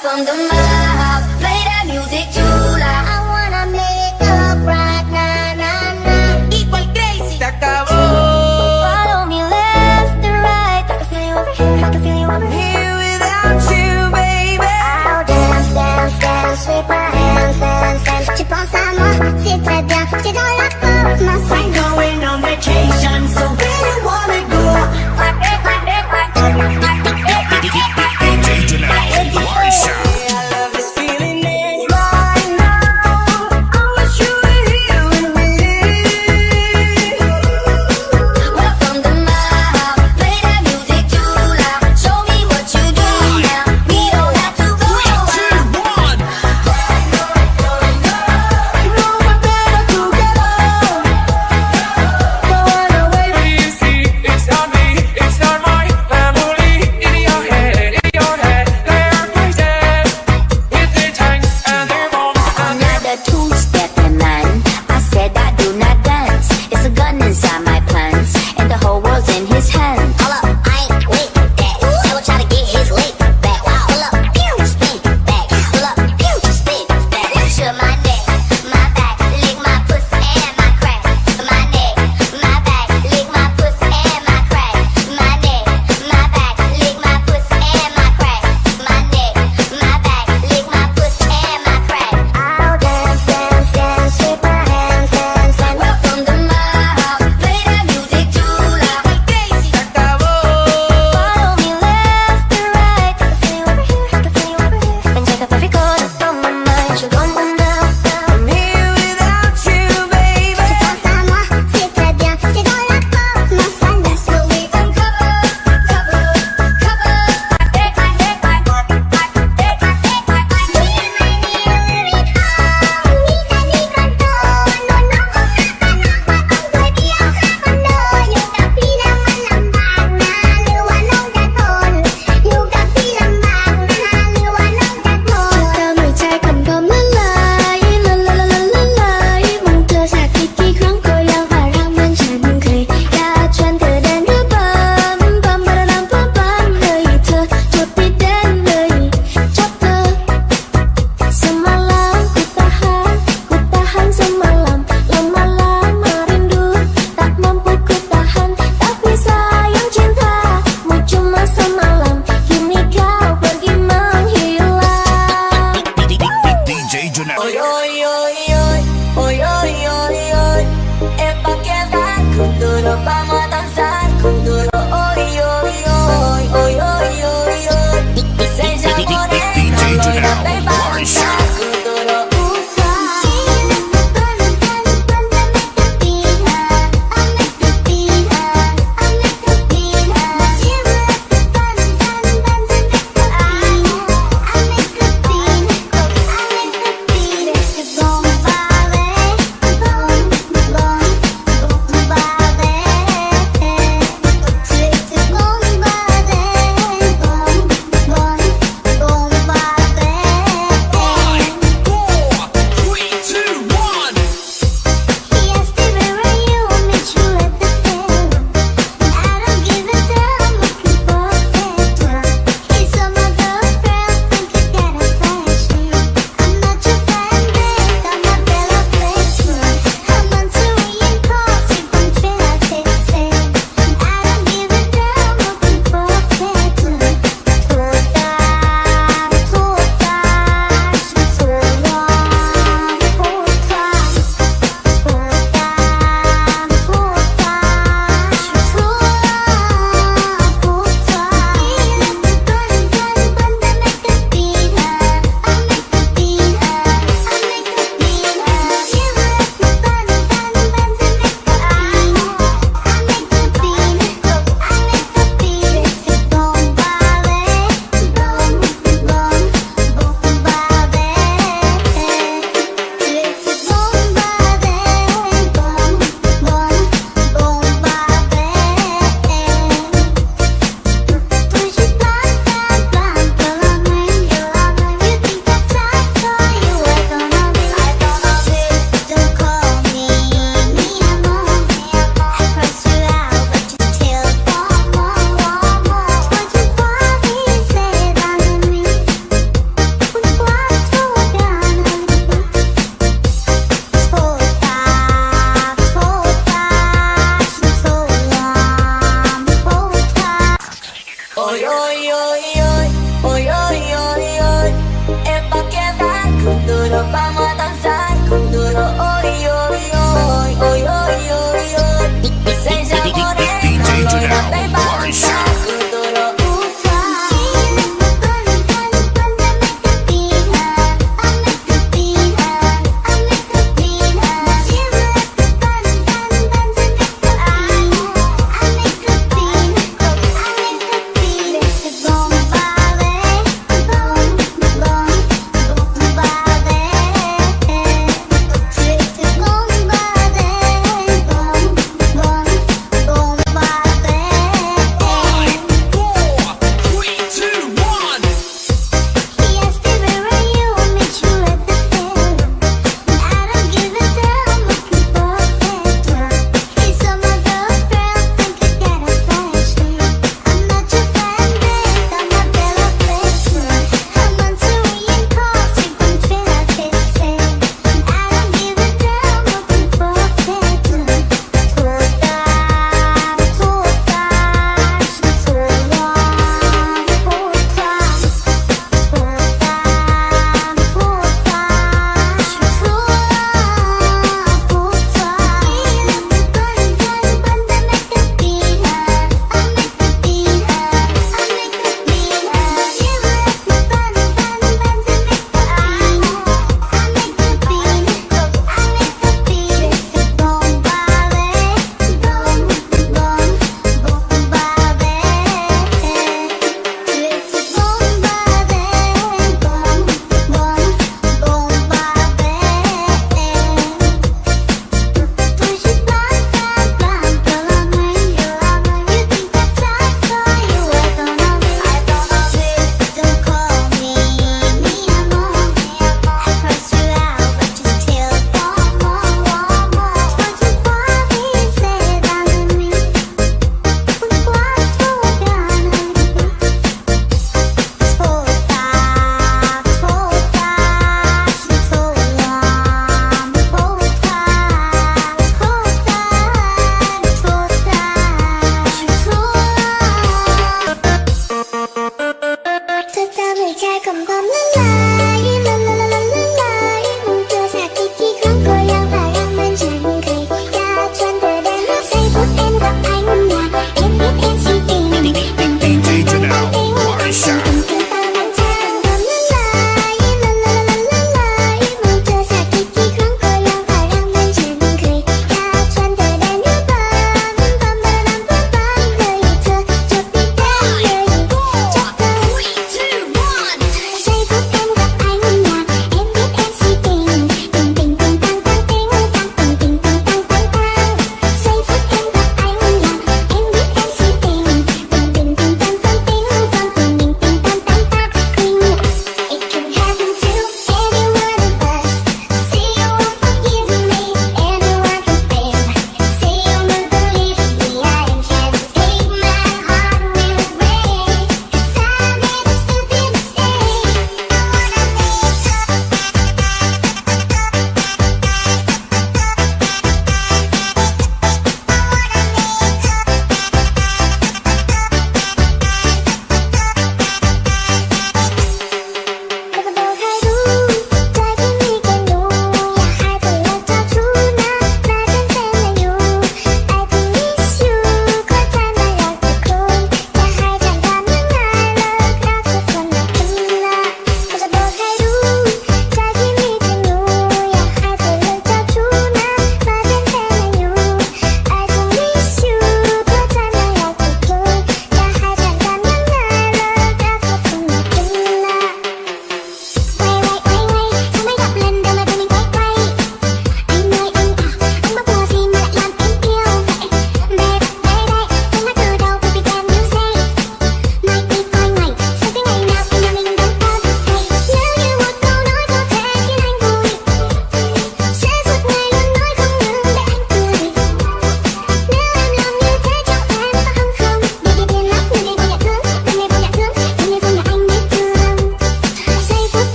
from the mouth. Play that music too loud. I wanna make up right now, now, now. Igual crazy. Se acabó. Follow me left to right. I can feel you over here. I can feel you over here. Without you, baby. I'll dance, dance, dance with my hands, hands, hands. Tu penses à moi, c'est très bien. T'es dans la porte, ma We're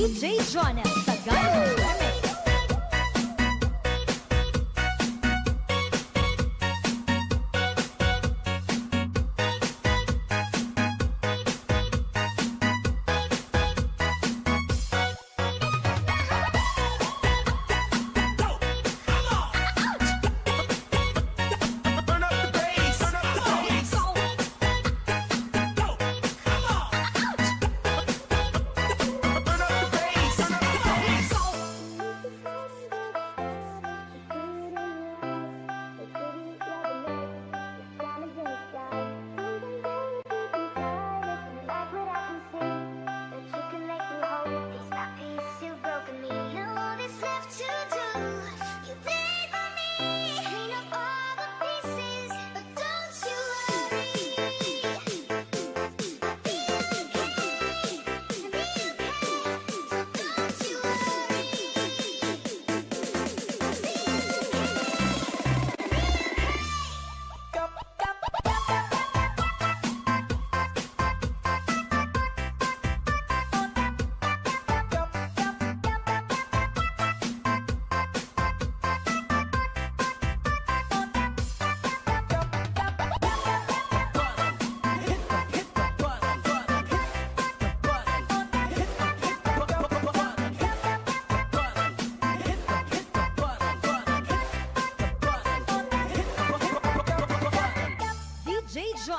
DJ Jonel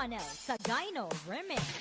Sagayno Remix.